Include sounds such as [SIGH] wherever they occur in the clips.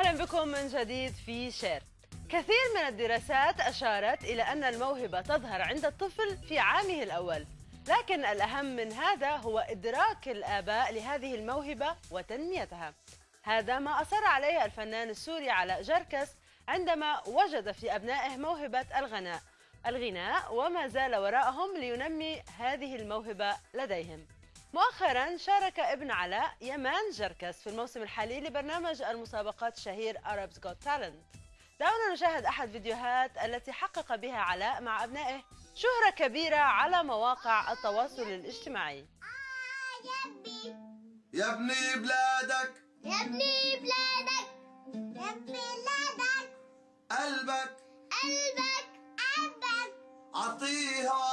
أهلا بكم من جديد في شير. كثير من الدراسات أشارت إلى أن الموهبة تظهر عند الطفل في عامه الأول لكن الأهم من هذا هو إدراك الآباء لهذه الموهبة وتنميتها. هذا ما أصر عليه الفنان السوري علاء جركس عندما وجد في أبنائه موهبة الغناء الغناء وما زال وراءهم لينمي هذه الموهبة لديهم. مؤخرا شارك ابن علاء يمان جركس في الموسم الحالي لبرنامج المسابقات الشهير Arabs Got Talent. دعونا نشاهد أحد فيديوهات التي حقق بها علاء مع أبنائه شهرة كبيرة على مواقع التواصل الاجتماعي. يا ابني بلادك. يا ابني بلادك. يا ابني بلادك. قلبك. قلبك. قلبك. عطيها.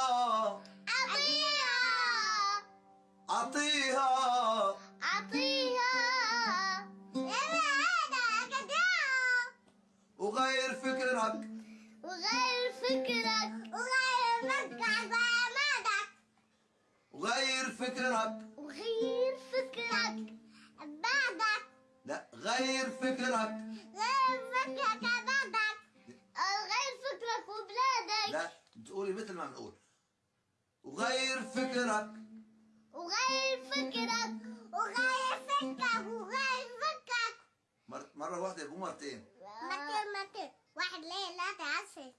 عطيها عطيها يا بلادك ادعها وغير فكرك وغير فكرك. وغير فكرك. بعمادك وغير فكرك وغير فكرك. بعدك لا غير فكرك غير فكرك. بعدك غير فكرك وبلادك. لا تقولي مثل ما بنقول. وغير فكرك وغير فكرك وغير فكرك وغير فكرك. مر... مرة واحدة مو مرتين. متر متر واحد ليه؟ لا تعسل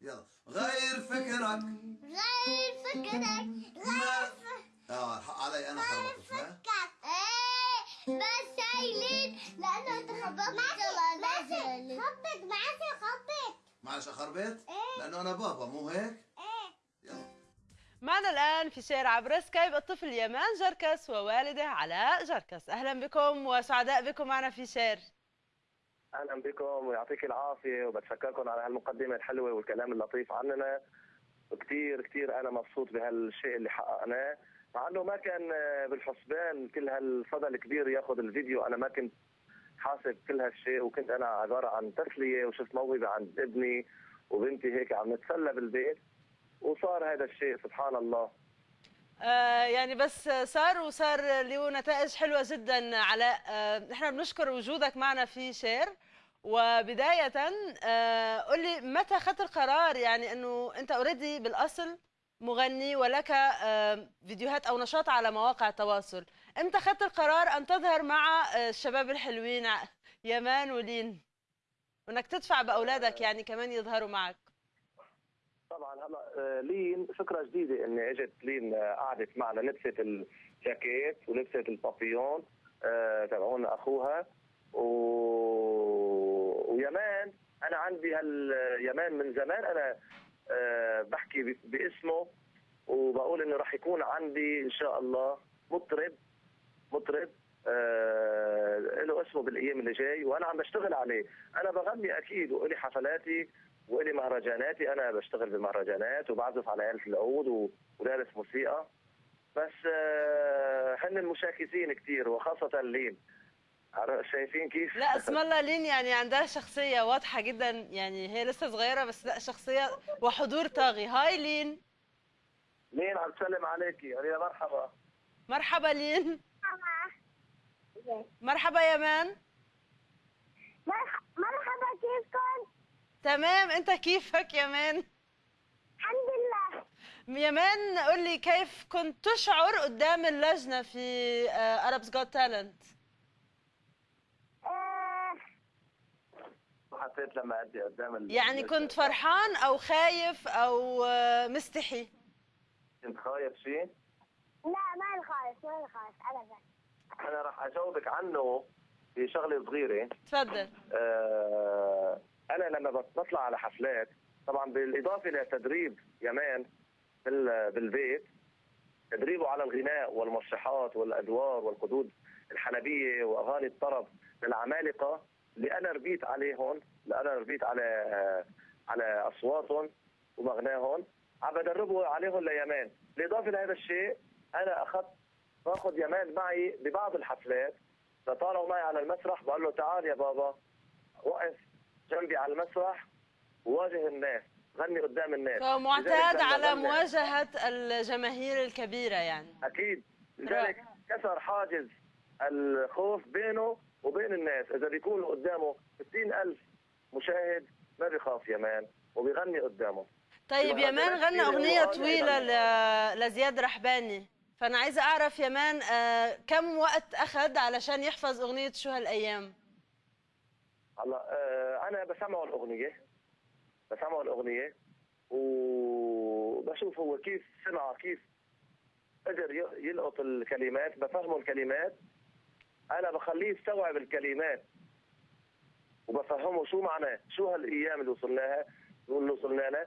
يلا. غير فكرك. غير فكرك غير ف- آه الحق علي أنا غير خربطت فكرك. إيه بس هايلين لأنه أنت خبطت ماشي خبط معسل خبط. معلش اخربط إيه. لأنه أنا بابا مو هيك؟ إيه معنا الآن في شير عبر سكايب الطفل يمان جركس ووالده علاء جركس. أهلا بكم وسعداء بكم معنا في شير أهلا بكم ويعطيك العافية وبتشكركم على هالمقدمة الحلوة والكلام اللطيف عننا. وكثير كثير أنا مبسوط بهالشيء اللي حققناه. مع إنه ما كان بالحسبان كل هالصدى الكبير ياخذ الفيديو أنا ما كنت حاسب كل هالشيء وكنت أنا عبارة عن تسلية وشفت موهبة عند ابني وبنتي هيك عم نتسلى بالبيت. وصار هذا الشيء سبحان الله. آه يعني بس صار وصار له نتائج حلوة جدا علاء آه نحن بنشكر وجودك معنا في شير. وبداية آه قل لي متى أخذت القرار يعني أنه أنت already بالأصل مغني ولك فيديوهات أو نشاط على مواقع التواصل. إمتى أخذت القرار أن تظهر مع الشباب الحلوين يمان ولين. وأنك تدفع بأولادك يعني كمان يظهروا معك. طبعا هلا لين فكرة جديدة إني إجت لين آه، قعدت معنا لبست الجاكيت ولبست البابيون آه، تبعون أخوها. و... ويمان أنا عندي هاليمان من زمان أنا آه، بحكي باسمه وبقول إنه راح يكون عندي إن شاء الله مطرب مطرب له اسمه بالأيام اللي جاي وأنا عم بشتغل عليه. أنا بغني أكيد وإلي حفلاتي وإلي مهرجاناتي أنا بشتغل بمهرجانات وبعزف على آلة العود ودارس موسيقى. بس آه هن المشاكسين كثير وخاصة لين. شايفين كيف؟ لا [LAUGHS] اسم الله لين يعني عندها شخصية واضحة جدا. يعني هي لسه صغيرة بس لا شخصية وحضور طاغي. هاي لين. لين عم تسلم عليكي. يا مرحبا. مرحبا لين. مرحبا. يمان مرح- مرحبا كيفكم؟ تمام انت كيفك يمان الحمد لله. يمان قول لي كيف كنت تشعر قدام اللجنة في Arabs Got Talent آه، حسيت لما أدي قدام ال... يعني كنت فرحان أو خايف أو آه، مستحي؟ كنت خايف شيء لا ما خالص ما خالص ابدا. أنا راح أجاوبك عنه. في شغله صغيرة. تفضل. آه، أنا لما بطلع على حفلات طبعا بالإضافة لتدريب يمان بال- بالبيت تدريبه على الغناء والمسرحات والأدوار والقدود الحلبيه وأغاني الطرب للعمالقة اللي أنا ربيت عليهم اللي أنا ربيت على على أصواتهم ومغناهم عم بدربه عليهم ليمان. بالإضافة لهذا الشيء أنا أخذت باخذ يمان معي ببعض الحفلات لطالعوا معي على المسرح بقول له تعال يا بابا وقف جنبي على المسرح وواجه الناس غني قدام الناس. فهو لذلك معتاد لما على مواجهة الجماهير الكبيرة يعني. أكيد. لذلك كسر حاجز الخوف بينه وبين الناس. إذا بيكونوا قدامه 60000 مشاهد ما بيخاف يمان وبيغني قدامه. طيب يمان غنى أغنية طويلة. لزياد رحباني. فأنا عايزة أعرف يمان آه، كم وقت أخذ علشان يحفظ أغنية شو هالأيام؟ هلا آه أنا بسمعه الأغنية بسمعه الأغنية وبشوف هو كيف سمع كيف قدر يلقط الكلمات بفهمه الكلمات. أنا بخليه يستوعب الكلمات وبفهمه شو معناه شو هالأيام اللي وصلناها اللي وصلنا لها.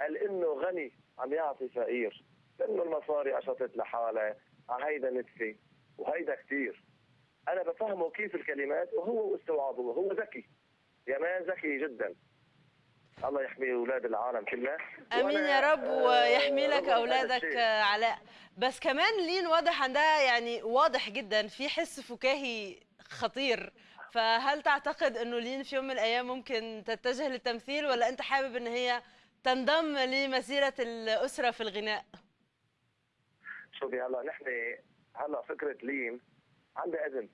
قال إنه غني عم يعطي فقير. إنه المصاري أشطت لحالها هيدا نتفه وهيدا كثير أنا بفهمه كيف الكلمات وهو واستوعابه هو ذكي. يمان ذكي جدا. الله يحمي أولاد العالم كلها. آمين يا رب آه، ويحمي لك أولادك علاء بس كمان لين واضح عندها يعني واضح جدا في حس فكاهي خطير. فهل تعتقد إنه لين في يوم من الأيام ممكن تتجه للتمثيل ولا أنت حابب إن هي تنضم لمسيرة الأسرة في الغناء؟ شوفي هلا نحن هلا فكرة لين عندها إذن.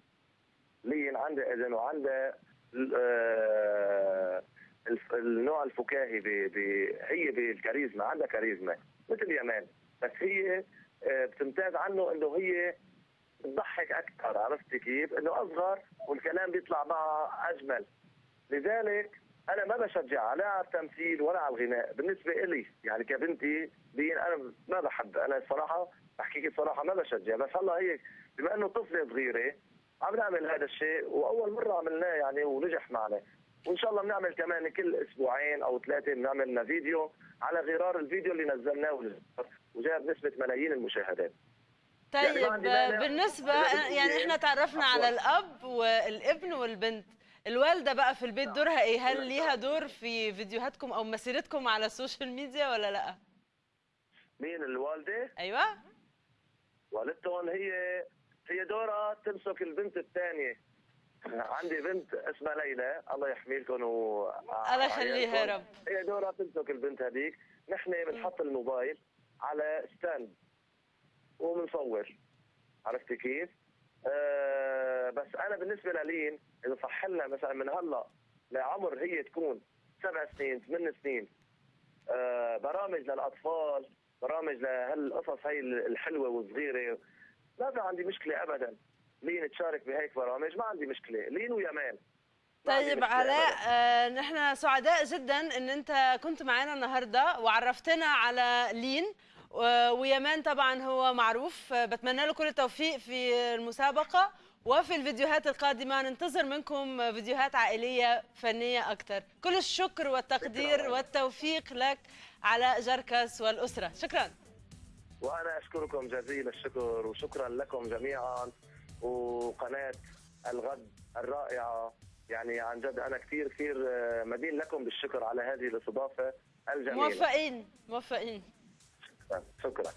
لين عندها إذن وعندها آه، النوع الفكاهي ب... ب... هي بالكاريزما عندها كاريزما مثل يمان بس هي آه، بتمتاز عنه إنه هي بتضحك أكثر عرفتي كيف؟ إنه أصغر والكلام بيطلع معها أجمل. لذلك أنا ما بشجع لا على التمثيل ولا على الغناء. بالنسبة إلي يعني كبنتي دين أنا ما بحب. أنا الصراحه بحكيك الصراحه ما بشجع. بس هلا هي بما إنه طفلة صغيرة عم نعمل هذا الشيء وأول مرة عملناه يعني ونجح معنا. وإن شاء الله بنعمل كمان كل أسبوعين أو ثلاثة بنعمل لنا فيديو على غرار الفيديو اللي نزلناه وجاب نسبة ملايين المشاهدات. يعني طيب إذا بدك يعني إحنا تعرفنا على. الأب والابن والبنت. الوالدة بقى في البيت دورها إيه؟ هل ليها دور في فيديوهاتكم أو مسيرتكم على ال social media ولا لأ؟ مين الوالدة؟ أيوة؟ والدتهم هي هي دورها تمسك البنت الثانية عندي بنت اسمها ليلى الله يحمي لكم و الله يخليها يا رب. هي دورها تمسك البنت هذيك نحن بنحط الموبايل على ستاند وبنصور عرفتي كيف؟ آه بس أنا بالنسبة للين إذا صح لنا مثلا من هلأ لعمر هي تكون سبع سنين ثمان سنين آه برامج للأطفال برامج لهالقصص هي الحلوة والصغيرة ما في عندي مشكلة ابدا. لين تشارك بهيك برامج ما عندي مشكلة. لين ويمان طيب علاء. آه نحن سعداء جدا إن أنت كنت معنا النهارده وعرفتنا على لين. ويمان طبعا هو معروف. آه، بتمنى له كل التوفيق في المسابقة. وفي الفيديوهات القادمة ننتظر منكم فيديوهات عائلية فنية أكثر. كل الشكر والتقدير شكراً. والتوفيق لك علاء جركس والأسرة. شكرا. وأنا أشكركم جزيل الشكر وشكرا لكم جميعا. وقناة الغد الرائعة. يعني عن جد أنا كثير كثير مدين لكم بالشكر على هذه الاستضافة الجميلة. موفقين. موفقين. شكرا.